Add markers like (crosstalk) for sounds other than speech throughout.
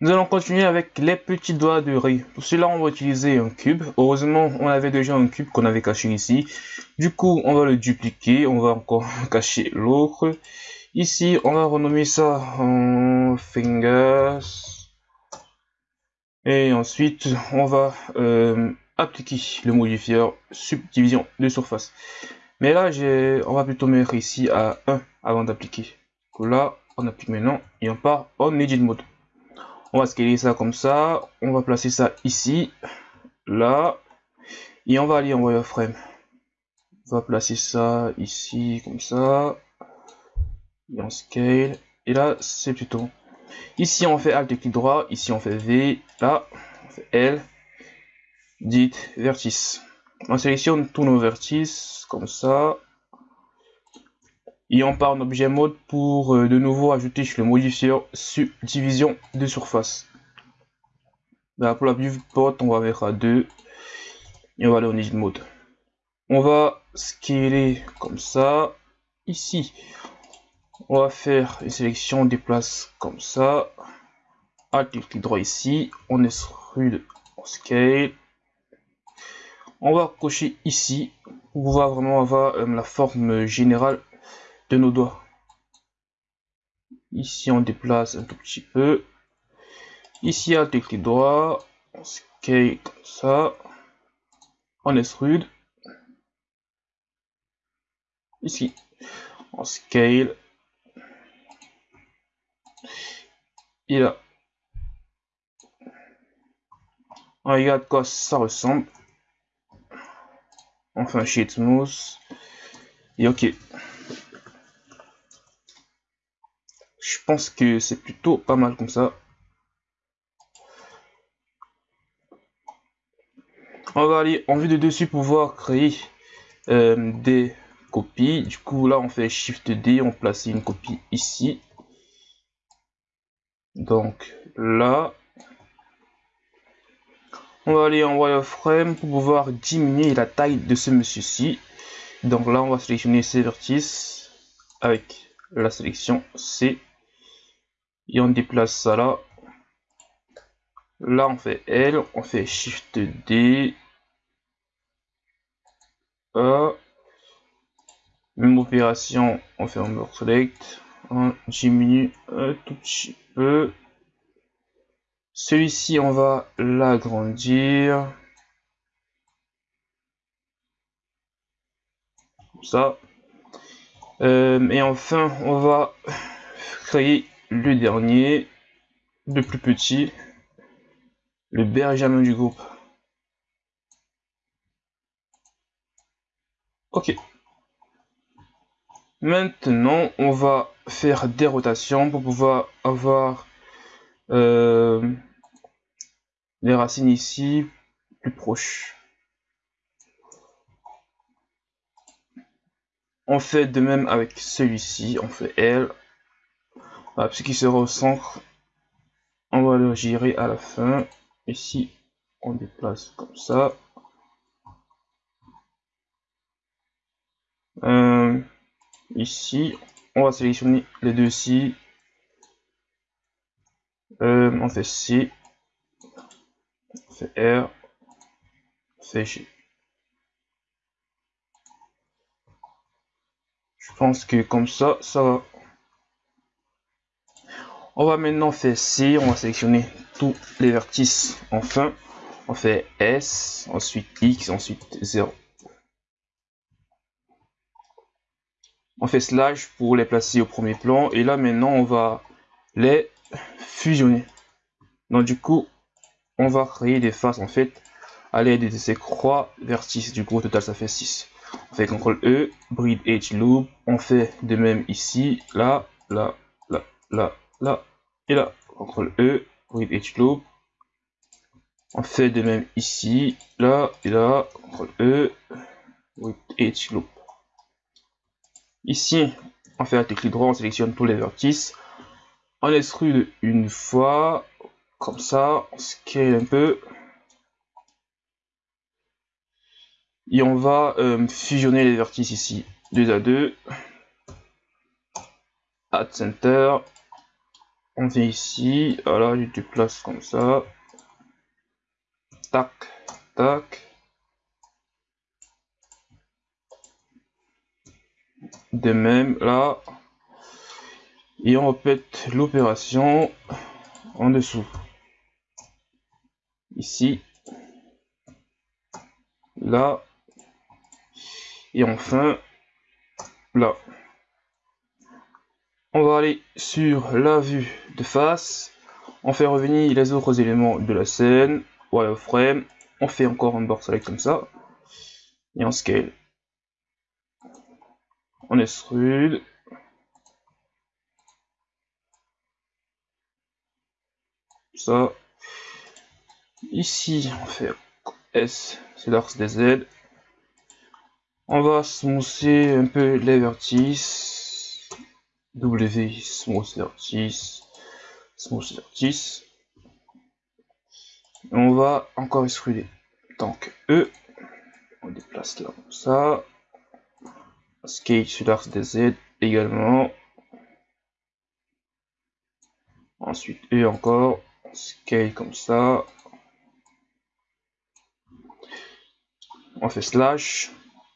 Nous allons continuer avec les petits doigts de riz. Pour cela, on va utiliser un cube. Heureusement, on avait déjà un cube qu'on avait caché ici. Du coup, on va le dupliquer. On va encore (laughs) cacher l'autre. Ici, on va renommer ça en fingers. Et ensuite, on va euh, appliquer le modifier subdivision de surface. Mais là, on va plutôt mettre ici à 1 avant d'appliquer. Là, on applique maintenant et on part en edit mode. On va scaler ça comme ça. On va placer ça ici, là, et on va aller en wireframe. On va placer ça ici comme ça. Et on scale. Et là, c'est plutôt. Ici, on fait Alt et clic droit. Ici, on fait V. Là, on fait L. Dit vertice. On sélectionne tous nos vertices comme ça. Et on part en objet mode pour euh, de nouveau ajouter le modifier subdivision de surface. Là, pour la viewport, on va vers à 2 et on va aller en edit mode. On va scaler comme ça. Ici, on va faire une sélection des places comme ça. Alt clic droit ici, on extrude, on scale. On va cocher ici pour pouvoir vraiment avoir euh, la forme générale de nos doigts. Ici, on déplace un tout petit peu. Ici, à clic droit, on scale comme ça. On extrude. Ici, on scale. Et là, on regarde quoi ça ressemble. Enfin, sheet smooth. Et ok. Je pense que c'est plutôt pas mal comme ça. On va aller en vue de dessus pour pouvoir créer euh, des copies. Du coup, là, on fait Shift D, on place une copie ici. Donc là, on va aller en wireframe pour pouvoir diminuer la taille de ce monsieur-ci. Donc là, on va sélectionner ces vertices avec la sélection C et on déplace ça là. Là, on fait L, on fait Shift D. A. Même opération, on fait un select. On diminue un tout petit peu. Celui-ci, on va l'agrandir. Comme ça. Euh, et enfin, on va créer le dernier, le plus petit, le Benjamin du groupe. Ok. Maintenant, on va faire des rotations pour pouvoir avoir euh, les racines ici plus proches. On fait de même avec celui-ci, on fait L, ce qui sera au centre, on va le gérer à la fin. Ici, on déplace comme ça. Euh, ici, on va sélectionner les deux ci. Euh, on fait C, on fait R, on fait G. Je pense que comme ça, ça va on va maintenant faire C, on va sélectionner tous les vertices enfin. On fait S, ensuite X, ensuite 0. On fait slash pour les placer au premier plan. Et là maintenant on va les fusionner. Donc du coup, on va créer des faces en fait à l'aide de ces croix vertices. Du coup total ça fait 6. On fait CTRL E, Breed Edge Loop. On fait de même ici, là, là, là, là, là, et là, CTRL E, with Edge Loop. On fait de même ici, là et là, CTRL E, with Edge Loop. Ici, on fait un clic droit, on sélectionne tous les vertices. On extrude une fois, comme ça, on scale un peu. Et on va euh, fusionner les vertices ici, 2 à 2. Add Center, on vient ici, voilà, je déplace comme ça. Tac, tac. De même, là. Et on répète l'opération en dessous. Ici. Là. Et enfin, là. On va aller sur la vue de face. On fait revenir les autres éléments de la scène. Wireframe. On fait encore un board select comme ça. Et on scale. On extrude. Ça. Ici, on fait S, c'est l'axe des Z. On va smousser un peu les vertices. W, smooth vertice. Smooth vertice. On va encore extruder. Donc E, on déplace là comme ça. Scale sur l'axe des Z également. Ensuite E encore. Scale comme ça. On fait slash.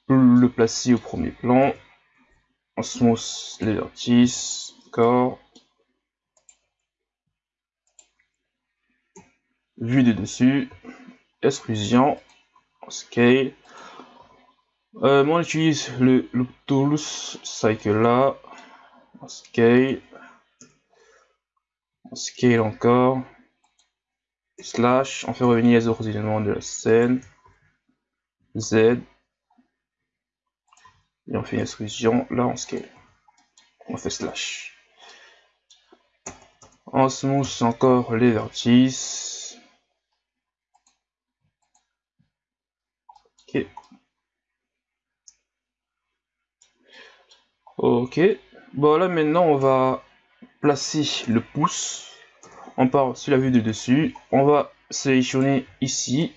Le placer au premier plan. Les vertices. D'accord. Vue de dessus. Exclusion. Scale. Euh, moi, j'utilise le Loop Tools Cycle là. Scale. Scale encore. Slash. On fait revenir les autres éléments de la scène. Z. Et on fait une exclusion. Là, on scale. On fait slash. On smooth encore les vertices. Ok. Ok. Bon, là, maintenant, on va placer le pouce. On part sur la vue de dessus. On va sélectionner ici.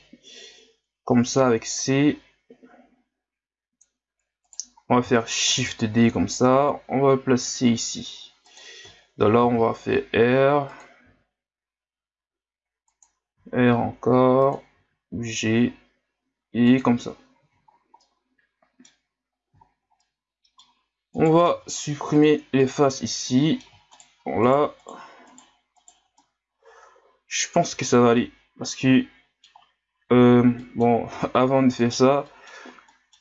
Comme ça, avec C. On va faire Shift D comme ça. On va le placer ici. Donc là, on va faire R. R encore. G. Et comme ça. On va supprimer les faces ici. Voilà. Je pense que ça va aller. Parce que, euh, bon, (laughs) avant de faire ça,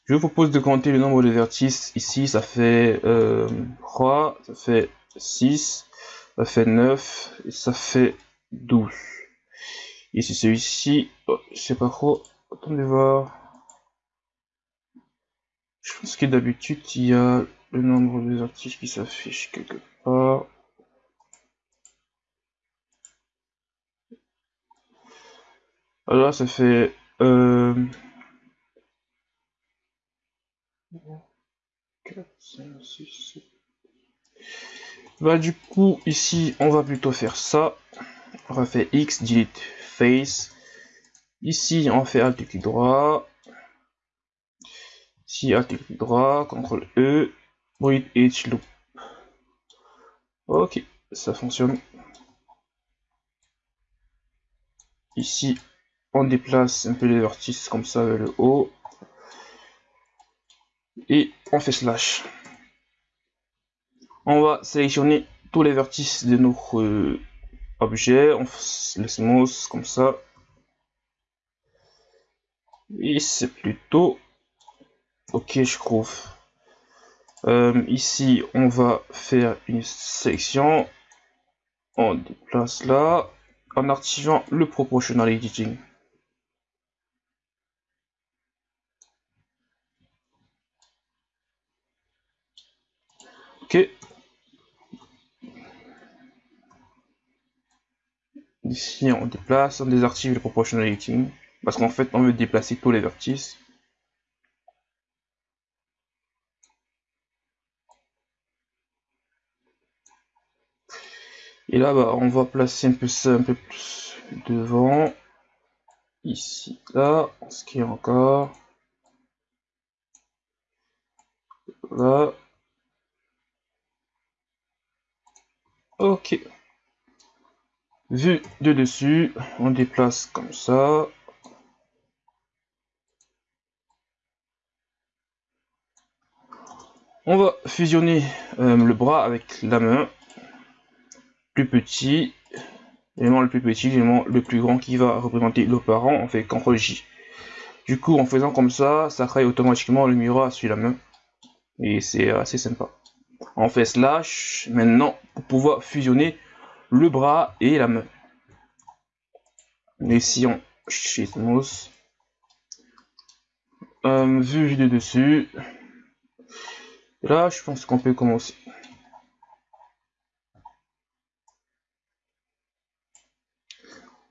je vous propose de compter le nombre de vertices. Ici, ça fait euh, 3, ça fait 6, ça fait 9, et ça fait 12. Ici, celui-ci, oh, je sais pas trop. Attendez voir. Je pense que d'habitude, il y a le nombre de vertices qui s'affiche quelque part. Alors ça fait euh, 4, 5, 6, 7. Bah du coup ici on va plutôt faire ça. On va faire X, delete face. Ici on fait Alt clic droit. Ici Alt clic droit, CTRL E, Breathe H loop. Ok, ça fonctionne. Ici, on déplace un peu les vertices comme ça vers le haut. Et on fait slash. On va sélectionner tous les vertices de notre euh, objet. On le smooth comme ça. Et c'est plutôt ok, je trouve. Euh, ici, on va faire une sélection. On déplace là en activant le proportional editing. Ici, on déplace, on désactive le proportional editing parce qu'en fait, on veut déplacer tous les vertices. Et là, bah, on va placer un peu ça un peu plus devant. Ici, là, ce qui est encore. Là. Ok. Vu de dessus, on déplace comme ça. On va fusionner euh, le bras avec la main. Plus petit, l'élément le plus petit, l'élément le plus grand qui va représenter le on fait CTRL J. Du coup, en faisant comme ça, ça crée automatiquement le miroir sur la main. Et c'est assez sympa. On fait slash maintenant pour pouvoir fusionner le bras et la main. Ici on Shitmos. Euh, vue de dessus. là, je pense qu'on peut commencer.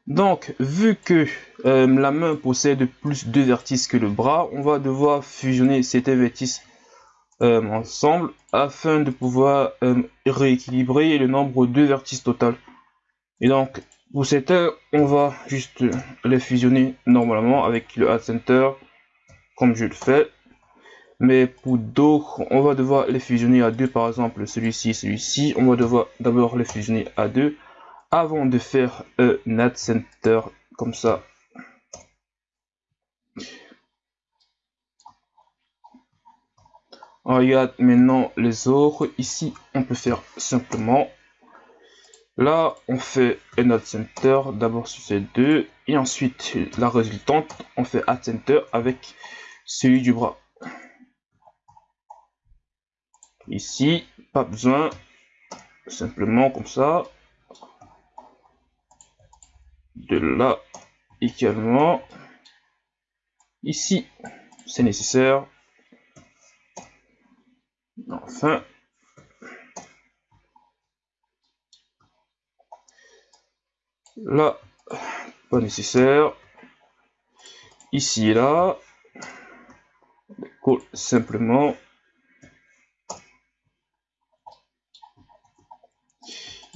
Donc, vu que euh, la main possède plus de vertices que le bras, on va devoir fusionner ces vertices euh, ensemble afin de pouvoir euh, rééquilibrer le nombre de vertices total. Et donc, pour cette on va juste les fusionner normalement avec le Add Center, comme je le fais. Mais pour d'autres, on va devoir les fusionner à deux, par exemple celui-ci celui-ci. On va devoir d'abord les fusionner à deux avant de faire un Add Center comme ça. On regarde maintenant les autres. Ici, on peut faire simplement Là, on fait un add center d'abord sur ces deux et ensuite la résultante, on fait add center avec celui du bras. Ici, pas besoin, simplement comme ça. De là également. Ici, c'est nécessaire. Enfin, Là, pas nécessaire. Ici et là. simplement.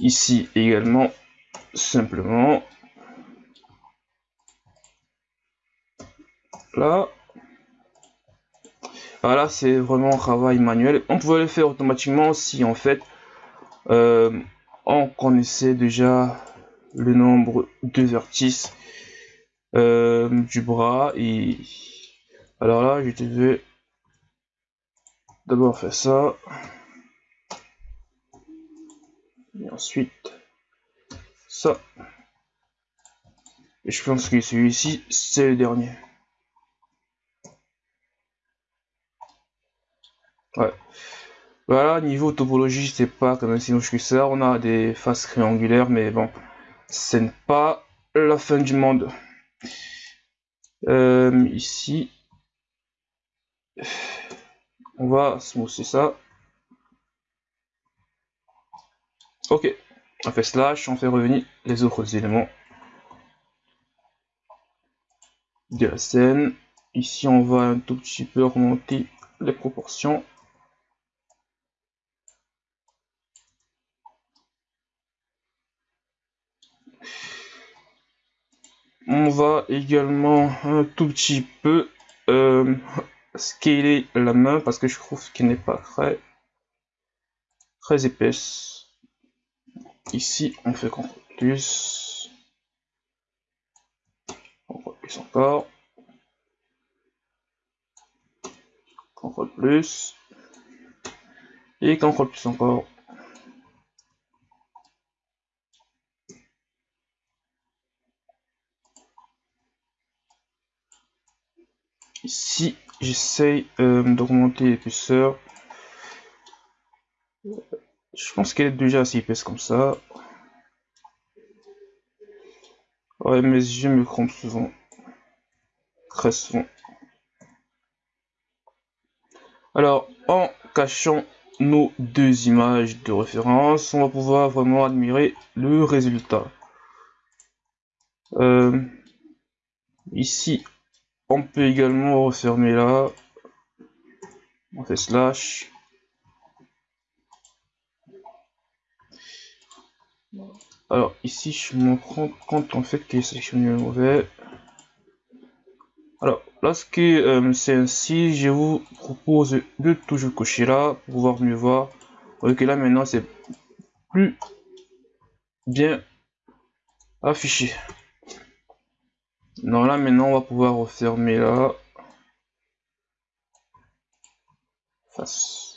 Ici également, simplement. Là. Voilà, c'est vraiment un travail manuel. On pouvait le faire automatiquement si en fait euh, on connaissait déjà le nombre de vertices euh, du bras et alors là je vais d'abord faire ça. Et ensuite ça. Et je pense que celui-ci c'est le dernier voilà niveau topologie c'est pas comme si que ça on a des faces triangulaires mais bon ce pas la fin du monde. Euh, ici, on va smousser ça. Ok, on fait slash, on fait revenir les autres éléments de la scène. Ici, on va un tout petit peu remonter les proportions. On va également un tout petit peu euh, scaler la main parce que je trouve qu'elle n'est pas très, très épaisse. Ici, on fait CTRL plus. CTRL plus encore. CTRL plus. Et CTRL plus encore. Ici, j'essaye euh, d'augmenter l'épaisseur. Je pense qu'elle est déjà assez épaisse comme ça. Ouais, mes yeux me trompent souvent. Très souvent. Alors, en cachant nos deux images de référence, on va pouvoir vraiment admirer le résultat. Euh, ici, on peut également refermer là. On fait slash. Alors ici je me rends compte en fait que c'est mauvais. Alors lorsque euh, c'est ainsi, je vous propose de toujours cocher là pour pouvoir mieux voir. Que là maintenant c'est plus bien Afficher. Non, là maintenant on va pouvoir refermer là. Face.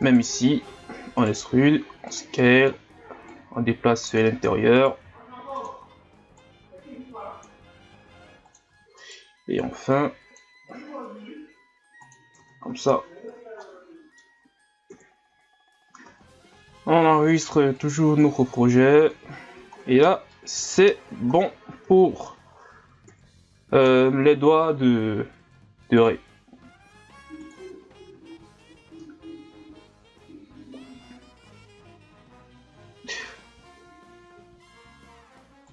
Même ici, on extrude, on scale, on déplace l'intérieur. Et enfin, comme ça, on enregistre toujours notre projet. Et là, c'est bon pour euh, les doigts de, de